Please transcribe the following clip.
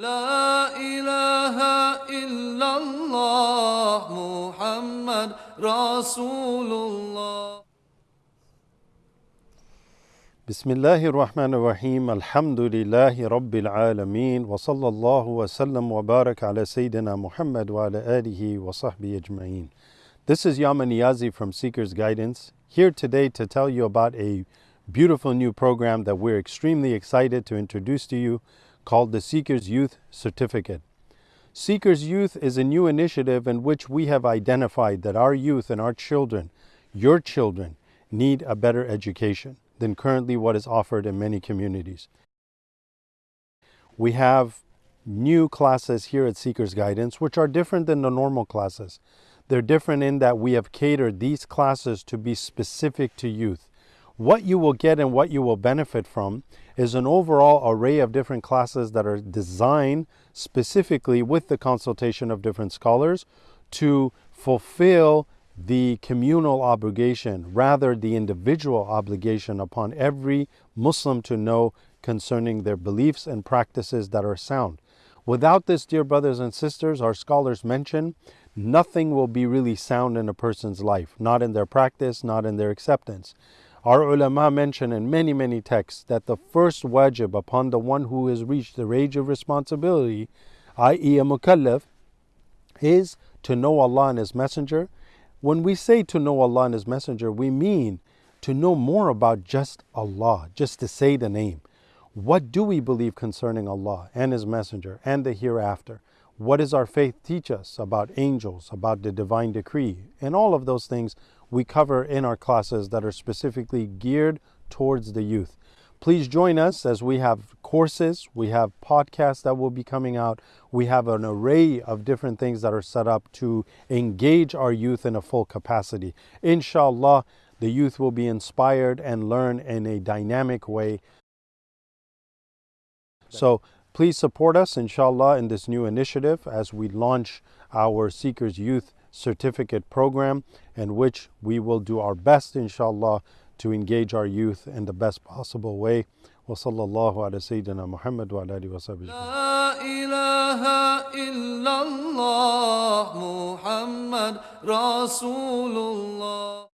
لا إله إلا الله محمد رسول الله بسم الله الرحمن الرحيم الحمد لله رب العالمين وصلى الله وسلم وبارك على سيدنا محمد وعلى آله وصحبه أجمعين This is Yaman Niyazi from Seeker's Guidance, here today to tell you about a beautiful new program that we're extremely excited to introduce to you called the Seeker's Youth Certificate. Seeker's Youth is a new initiative in which we have identified that our youth and our children, your children, need a better education than currently what is offered in many communities. We have new classes here at Seeker's Guidance, which are different than the normal classes. They're different in that we have catered these classes to be specific to youth. What you will get and what you will benefit from is an overall array of different classes that are designed specifically with the consultation of different scholars to fulfill the communal obligation, rather the individual obligation upon every Muslim to know concerning their beliefs and practices that are sound. Without this, dear brothers and sisters, our scholars mention nothing will be really sound in a person's life, not in their practice, not in their acceptance. Our ulama mention in many, many texts that the first wajib upon the one who has reached the age of responsibility, i.e., a mukallaf, is to know Allah and His Messenger. When we say to know Allah and His Messenger, we mean to know more about just Allah, just to say the name. What do we believe concerning Allah and His Messenger and the hereafter? What does our faith teach us about angels, about the divine decree? And all of those things we cover in our classes that are specifically geared towards the youth. Please join us as we have courses, we have podcasts that will be coming out, we have an array of different things that are set up to engage our youth in a full capacity. Inshallah, the youth will be inspired and learn in a dynamic way. So please support us, inshallah, in this new initiative as we launch our Seekers Youth Certificate Program, in which we will do our best, inshallah, to engage our youth in the best possible way. وصلى الله على سيدنا محمد وعلى آله وصحبه لا إله إلا الله محمد رسول الله